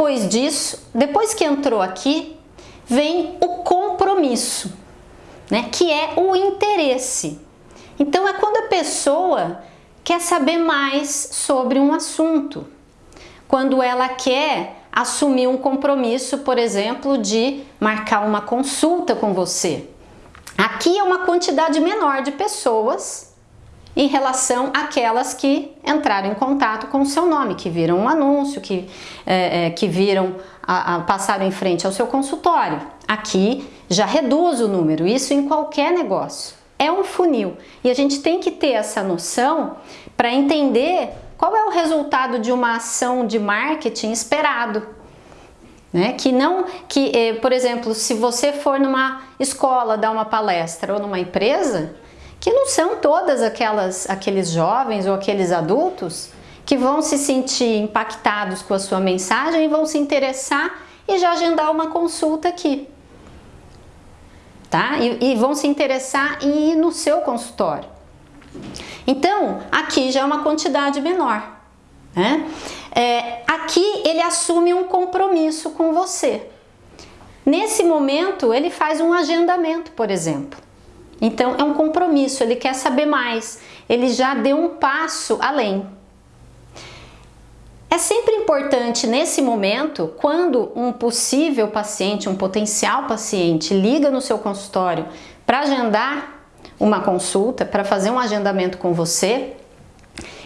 depois disso, depois que entrou aqui, vem o compromisso, né? que é o interesse. Então é quando a pessoa quer saber mais sobre um assunto, quando ela quer assumir um compromisso, por exemplo, de marcar uma consulta com você. Aqui é uma quantidade menor de pessoas em relação àquelas que entraram em contato com o seu nome, que viram um anúncio, que, é, é, que viram, a, a, passaram em frente ao seu consultório. Aqui já reduz o número, isso em qualquer negócio. É um funil e a gente tem que ter essa noção para entender qual é o resultado de uma ação de marketing esperado. Né? Que não, que, eh, por exemplo, se você for numa escola dar uma palestra ou numa empresa, que não são todas aquelas, aqueles jovens ou aqueles adultos que vão se sentir impactados com a sua mensagem e vão se interessar e já agendar uma consulta aqui. Tá? E, e vão se interessar em ir no seu consultório. Então, aqui já é uma quantidade menor. Né? É, aqui ele assume um compromisso com você. Nesse momento, ele faz um agendamento, por exemplo. Então, é um compromisso, ele quer saber mais, ele já deu um passo além. É sempre importante nesse momento, quando um possível paciente, um potencial paciente liga no seu consultório para agendar uma consulta, para fazer um agendamento com você,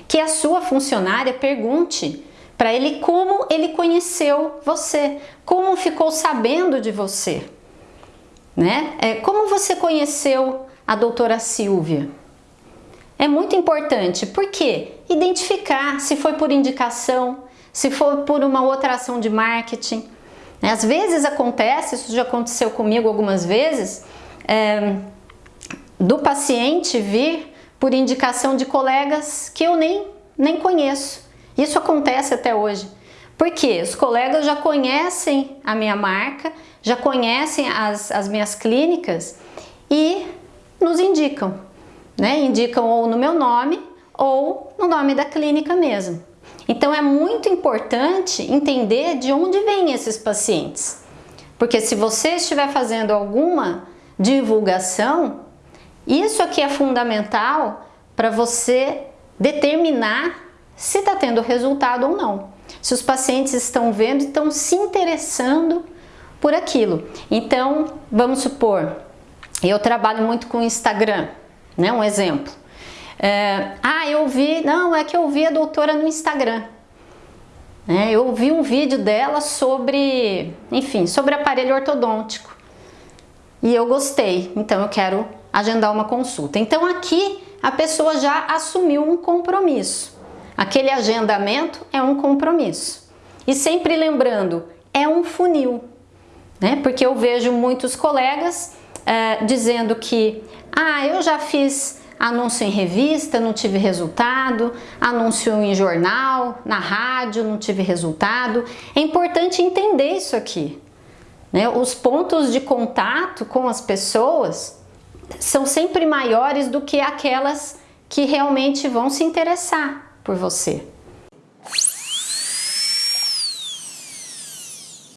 que a sua funcionária pergunte para ele como ele conheceu você, como ficou sabendo de você, né? É, como você conheceu a doutora Silvia? É muito importante, porque identificar se foi por indicação, se foi por uma outra ação de marketing. Né? Às vezes acontece, isso já aconteceu comigo algumas vezes, é, do paciente vir por indicação de colegas que eu nem, nem conheço. Isso acontece até hoje. Porque os colegas já conhecem a minha marca, já conhecem as, as minhas clínicas e indicam. Né? Indicam ou no meu nome ou no nome da clínica mesmo. Então é muito importante entender de onde vêm esses pacientes. Porque se você estiver fazendo alguma divulgação, isso aqui é fundamental para você determinar se está tendo resultado ou não. Se os pacientes estão vendo, estão se interessando por aquilo. Então, vamos supor, eu trabalho muito com Instagram, né? Um exemplo. É, ah, eu vi, não, é que eu vi a doutora no Instagram. É, eu vi um vídeo dela sobre, enfim, sobre aparelho ortodôntico. E eu gostei, então eu quero agendar uma consulta. Então aqui a pessoa já assumiu um compromisso. Aquele agendamento é um compromisso. E sempre lembrando, é um funil, né? Porque eu vejo muitos colegas é, dizendo que, ah, eu já fiz anúncio em revista, não tive resultado, anúncio em jornal, na rádio, não tive resultado. É importante entender isso aqui. Né? Os pontos de contato com as pessoas são sempre maiores do que aquelas que realmente vão se interessar por você.